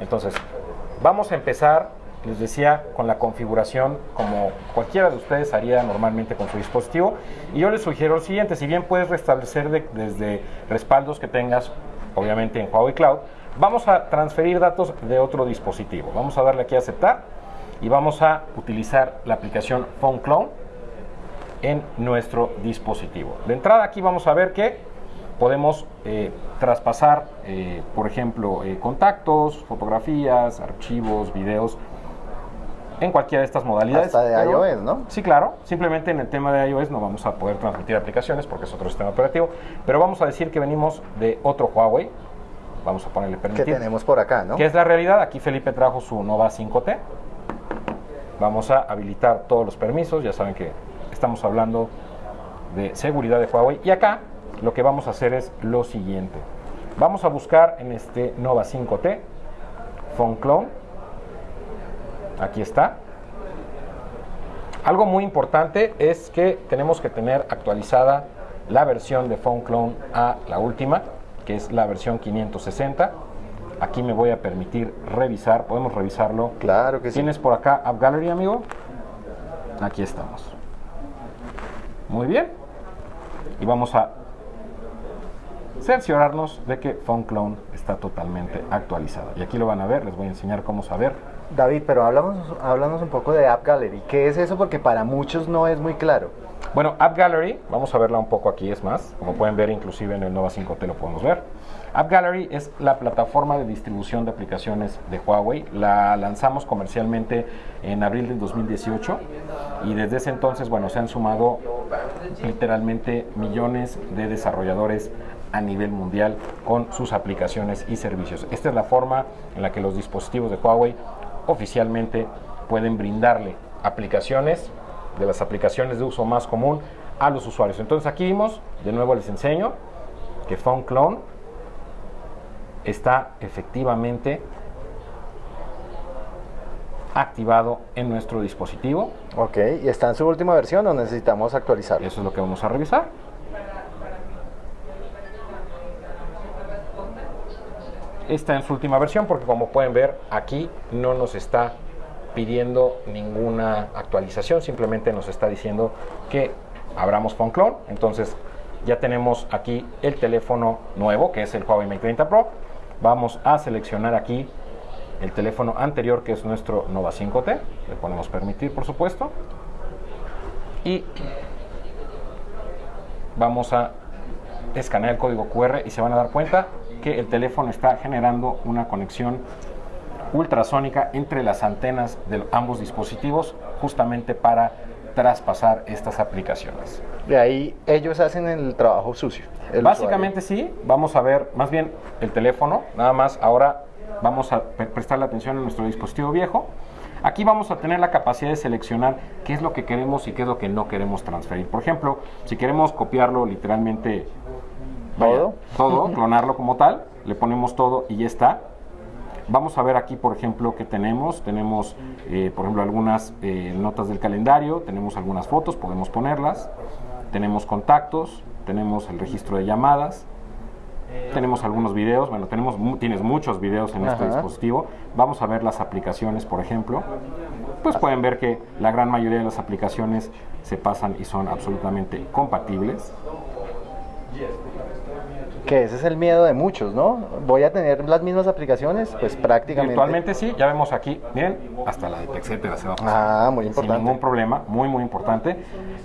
Entonces, vamos a empezar, les decía, con la configuración como cualquiera de ustedes haría normalmente con su dispositivo. Y yo les sugiero lo siguiente, si bien puedes restablecer de- desde respaldos que tengas, obviamente en Huawei Cloud, vamos a transferir datos de otro dispositivo. Vamos a darle aquí a aceptar y vamos a utilizar la aplicación Phone Clone en nuestro dispositivo. De entrada aquí vamos a ver que podemos eh, traspasar, eh, por ejemplo, eh, contactos, fotografías, archivos, videos, en cualquiera de estas modalidades. Hasta de pero- iOS, ¿no? Sí, claro. Simplemente en el tema de iOS no vamos a poder transmitir aplicaciones porque es otro sistema operativo. Pero vamos a decir que venimos de otro Huawei. Vamos a ponerle Que permitir. tenemos por acá, ¿no? ¿Qué es la realidad? Aquí Felipe trajo su Nova 5T. Vamos a habilitar todos los permisos. Ya saben que estamos hablando de seguridad de Huawei. Y acá lo que vamos a hacer es lo siguiente. Vamos a buscar en este Nova 5T Phone Clone. Aquí está. Algo muy importante es que tenemos que tener actualizada la versión de Phone Clone a la última, que es la versión 560. Aquí me voy a permitir revisar, podemos revisarlo. Claro que sí. ¿Tienes por acá App Gallery, amigo? Aquí estamos. Muy bien. Y vamos a cerciorarnos de que Phone Clone está totalmente actualizado. Y aquí lo van a ver, les voy a enseñar cómo saber. David, pero háblanos, háblanos un poco de App Gallery. ¿Qué es eso? Porque para muchos no es muy claro. Bueno, App Gallery, vamos a verla un poco aquí, es más, como pueden ver inclusive en el Nova 5T lo podemos ver. App Gallery es la plataforma de distribución de aplicaciones de Huawei. La lanzamos comercialmente en abril del 2018 y desde ese entonces, bueno, se han sumado literalmente millones de desarrolladores a nivel mundial con sus aplicaciones y servicios. Esta es la forma en la que los dispositivos de Huawei oficialmente pueden brindarle aplicaciones de las aplicaciones de uso más común a los usuarios. Entonces aquí vimos, de nuevo les enseño que Phone Clone está efectivamente activado en nuestro dispositivo. Ok, ¿y está en su última versión o necesitamos actualizarlo? Eso es lo que vamos a revisar. Está en su última versión porque como pueden ver aquí no nos está pidiendo ninguna actualización, simplemente nos está diciendo que abramos Phone Clone. Entonces ya tenemos aquí el teléfono nuevo que es el Huawei Mate 30 Pro. Vamos a seleccionar aquí el teléfono anterior que es nuestro Nova 5T. Le ponemos permitir por supuesto. Y vamos a escanear el código QR y se van a dar cuenta que el teléfono está generando una conexión ultrasónica entre las antenas de ambos dispositivos justamente para traspasar estas aplicaciones. De ahí ellos hacen el trabajo sucio. el Básicamente sí, vamos a ver más bien el teléfono, nada más ahora vamos a pre- prestarle atención a nuestro dispositivo viejo. Aquí vamos a tener la capacidad de seleccionar qué es lo que queremos y qué es lo que no queremos transferir. Por ejemplo, si queremos copiarlo literalmente ¿Todo? todo, clonarlo como tal, le ponemos todo y ya está. Vamos a ver aquí, por ejemplo, que tenemos. Tenemos, eh, por ejemplo, algunas eh, notas del calendario, tenemos algunas fotos, podemos ponerlas. Tenemos contactos, tenemos el registro de llamadas, tenemos algunos videos. Bueno, tenemos tienes muchos videos en este dispositivo. Vamos a ver las aplicaciones, por ejemplo. Pues pueden ver que la gran mayoría de las aplicaciones se pasan y son absolutamente compatibles. Que ese es el miedo de muchos, ¿no? Voy a tener las mismas aplicaciones, pues prácticamente. Virtualmente sí, ya vemos aquí, miren, hasta la de etcétera se va a pasar. Ah, muy Sin importante. ningún problema, muy muy importante.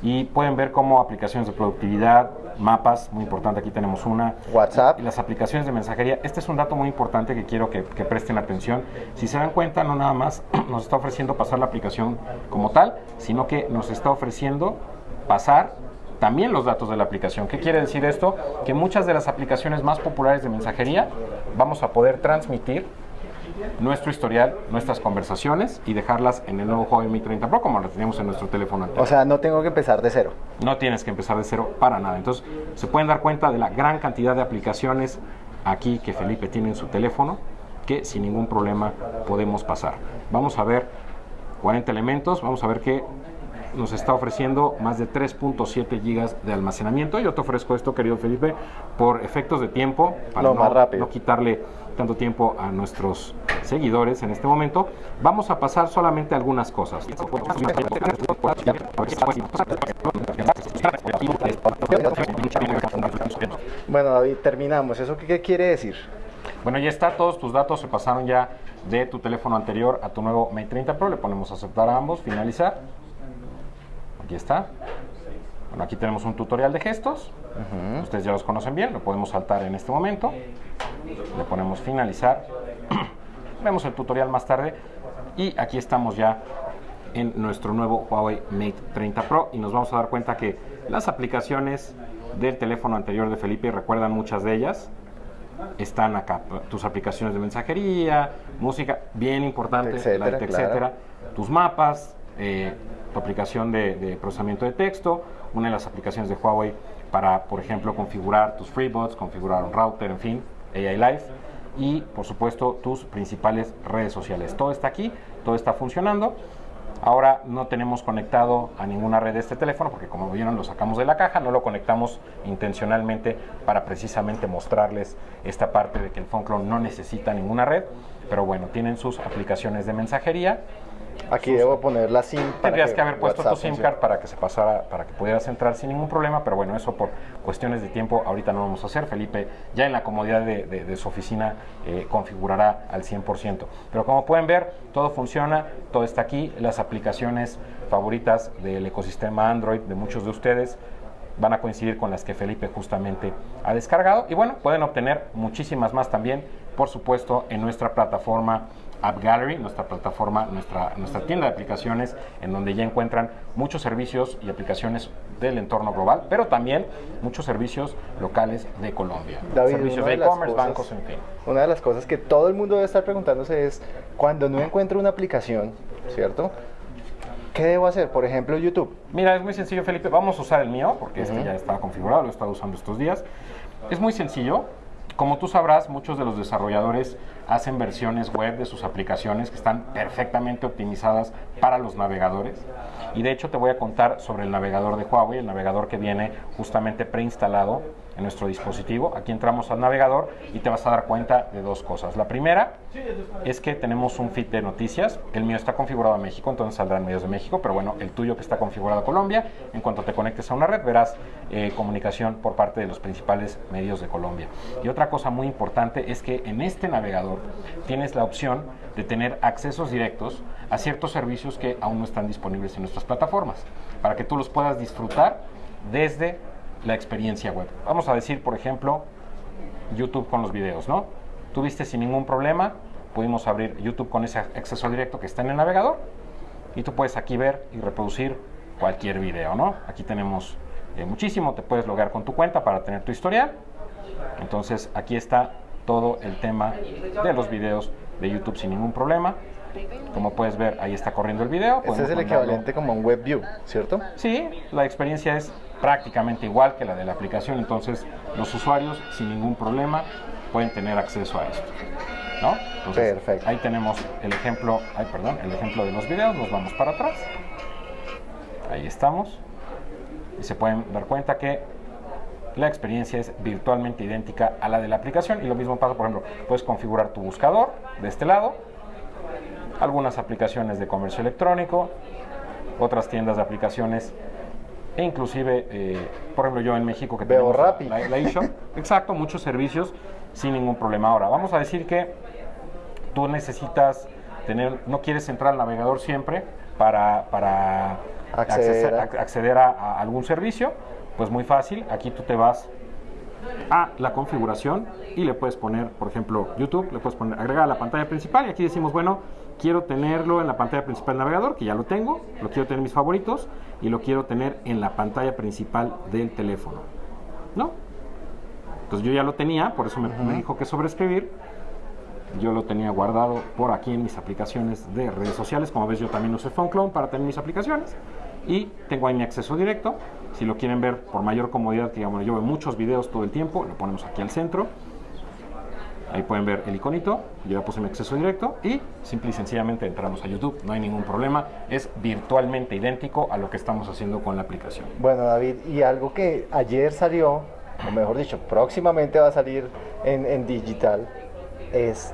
Y pueden ver cómo aplicaciones de productividad, mapas, muy importante, aquí tenemos una. WhatsApp. Y las aplicaciones de mensajería. Este es un dato muy importante que quiero que, que presten atención. Si se dan cuenta, no nada más nos está ofreciendo pasar la aplicación como tal, sino que nos está ofreciendo pasar también los datos de la aplicación. ¿Qué quiere decir esto? Que muchas de las aplicaciones más populares de mensajería vamos a poder transmitir nuestro historial, nuestras conversaciones y dejarlas en el nuevo Huawei Mi 30 Pro como lo teníamos en nuestro teléfono anterior. O sea, no tengo que empezar de cero. No tienes que empezar de cero para nada. Entonces, se pueden dar cuenta de la gran cantidad de aplicaciones aquí que Felipe tiene en su teléfono que sin ningún problema podemos pasar. Vamos a ver 40 elementos. Vamos a ver que nos está ofreciendo más de 3.7 gigas de almacenamiento. Yo te ofrezco esto, querido Felipe, por efectos de tiempo, para No, quitarle tanto tiempo a nuestros seguidores en este momento. Vamos a pasar solamente algunas cosas. Bueno, David, terminamos. ¿Eso qué, qué quiere decir? Bueno, ya está, todos tus datos se pasaron ya de tu teléfono anterior a tu nuevo Mate 30 Pro. Le ponemos aceptar a ambos, finalizar. Aquí está. Bueno, aquí tenemos un tutorial de gestos. Ustedes ya los conocen bien, lo podemos saltar en este momento. Le ponemos finalizar. Vemos el tutorial más tarde. Y aquí estamos ya en nuestro nuevo Huawei Mate 30 Pro y nos vamos a dar cuenta que las aplicaciones del teléfono anterior de Felipe, recuerdan muchas de ellas, están acá. Tus aplicaciones de mensajería, música, bien importante, Etcétera, Light, claro. etcétera. Tus mapas, eh, tu aplicación de, de procesamiento de texto, una de las aplicaciones de Huawei para, por ejemplo, configurar tus FreeBots, configurar un router, en fin, AI Live. Y, por supuesto, tus principales redes sociales. Todo está aquí, todo está funcionando. Ahora no tenemos conectado a ninguna red este teléfono porque como vieron lo sacamos de la caja, no lo conectamos intencionalmente para precisamente mostrarles esta parte de que el phone clone no necesita ninguna red, pero bueno, tienen sus aplicaciones de mensajería. Aquí debo poner la SIM. Tendrías que haber puesto tu SIM card para que se pasara, para que pudieras entrar sin ningún problema, pero bueno, eso por cuestiones de tiempo ahorita no vamos a hacer. Felipe ya en la comodidad de, de- de su oficina eh, configurará al 100%. Pero como pueden ver, todo funciona, todo está aquí, las aplicaciones favoritas del ecosistema Android de muchos de ustedes van a coincidir con las que Felipe justamente ha descargado. Y bueno, pueden obtener muchísimas más también, por supuesto, en nuestra plataforma App Gallery, nuestra plataforma, nuestra, nuestra tienda de aplicaciones, en donde ya encuentran muchos servicios y aplicaciones del entorno global, pero también muchos servicios locales de Colombia. David, servicios de e-commerce, bancos, en fin. Una de las cosas que todo el mundo debe estar preguntándose es, cuando no encuentro una aplicación, ¿cierto? ¿Qué debo hacer? Por ejemplo, YouTube. Mira, es muy sencillo, Felipe. Vamos a usar el mío, porque este ya está configurado, lo he estado usando estos días. Es muy sencillo. Como tú sabrás, muchos de los desarrolladores hacen versiones web de sus aplicaciones que están perfectamente optimizadas para los navegadores. Y de hecho te voy a contar sobre el navegador de Huawei, el navegador que viene justamente preinstalado en nuestro dispositivo. Aquí entramos al navegador y te vas a dar cuenta de dos cosas. La primera es que tenemos un feed de noticias. El mío está configurado a México, entonces saldrán medios de México, pero bueno, el tuyo que está configurado a Colombia, en cuanto te conectes a una red verás eh, comunicación por parte de los principales medios de Colombia. Y otra cosa muy importante es que en este navegador tienes la opción de tener accesos directos a ciertos servicios que aún no están disponibles en nuestras plataformas, para que tú los puedas disfrutar desde la experiencia web. Vamos a decir, por ejemplo, YouTube con los videos, ¿no? Tuviste sin ningún problema, pudimos abrir YouTube con ese acceso directo que está en el navegador y tú puedes aquí ver y reproducir cualquier video, ¿no? Aquí tenemos eh, muchísimo, te puedes logar con tu cuenta para tener tu historial. Entonces aquí está todo el tema de los videos de YouTube sin ningún problema. Como puedes ver, ahí está corriendo el video. Ese es el equivalente como a un WebView, ¿cierto? Sí, la experiencia es prácticamente igual que la de la aplicación, entonces los usuarios sin ningún problema pueden tener acceso a esto. ¿no? Entonces, Perfecto. Ahí tenemos el ejemplo, ay, perdón, el ejemplo de los videos, nos vamos para atrás. Ahí estamos. Y se pueden dar cuenta que la experiencia es virtualmente idéntica a la de la aplicación y lo mismo pasa, por ejemplo, puedes configurar tu buscador de este lado, algunas aplicaciones de comercio electrónico, otras tiendas de aplicaciones e inclusive, eh, por ejemplo, yo en México que Veo tenemos la- la, eShop, exacto, muchos servicios sin ningún problema. Ahora, vamos a decir que tú necesitas tener, no quieres entrar al navegador siempre para, para Acceder acceder, a- a, acceder a- a algún servicio, pues muy fácil, aquí tú te vas a la configuración y le puedes poner, por ejemplo, YouTube, le puedes poner agregar a la pantalla principal y aquí decimos, bueno, quiero tenerlo en la pantalla principal del navegador, que ya lo tengo, lo quiero tener en mis favoritos y lo quiero tener en la pantalla principal del teléfono. ¿No? Entonces yo ya lo tenía, por eso me, me dijo que sobreescribir. Yo lo tenía guardado por aquí en mis aplicaciones de redes sociales. Como ves, yo también uso PhoneClone para tener mis aplicaciones. Y tengo ahí mi acceso directo. Si lo quieren ver por mayor comodidad, que digamos, yo veo muchos videos todo el tiempo, lo ponemos aquí al centro. Ahí pueden ver el iconito, yo ya puse mi acceso directo y simple y sencillamente entramos a YouTube, no hay ningún problema, es virtualmente idéntico a lo que estamos haciendo con la aplicación. Bueno, David, y algo que ayer salió, o mejor dicho, próximamente va a salir en, en digital, es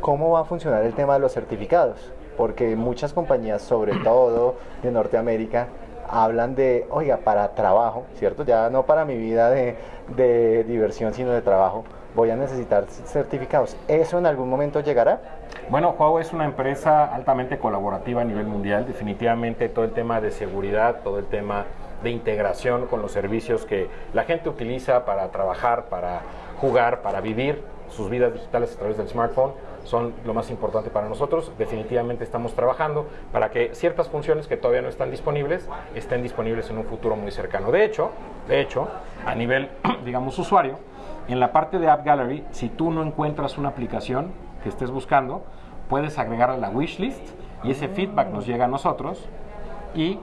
cómo va a funcionar el tema de los certificados. Porque muchas compañías, sobre todo de Norteamérica, hablan de, oiga, para trabajo, ¿cierto? Ya no para mi vida de, de diversión, sino de trabajo voy a necesitar certificados. ¿Eso en algún momento llegará? Bueno, Huawei es una empresa altamente colaborativa a nivel mundial. Definitivamente todo el tema de seguridad, todo el tema de integración con los servicios que la gente utiliza para trabajar, para jugar, para vivir sus vidas digitales a través del smartphone son lo más importante para nosotros. Definitivamente estamos trabajando para que ciertas funciones que todavía no están disponibles estén disponibles en un futuro muy cercano. De hecho, de hecho, a nivel, digamos, usuario, en la parte de App Gallery, si tú no encuentras una aplicación que estés buscando, puedes agregarla a la wishlist y ese feedback nos llega a nosotros y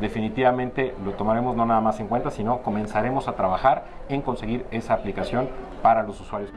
definitivamente lo tomaremos no nada más en cuenta, sino comenzaremos a trabajar en conseguir esa aplicación para los usuarios.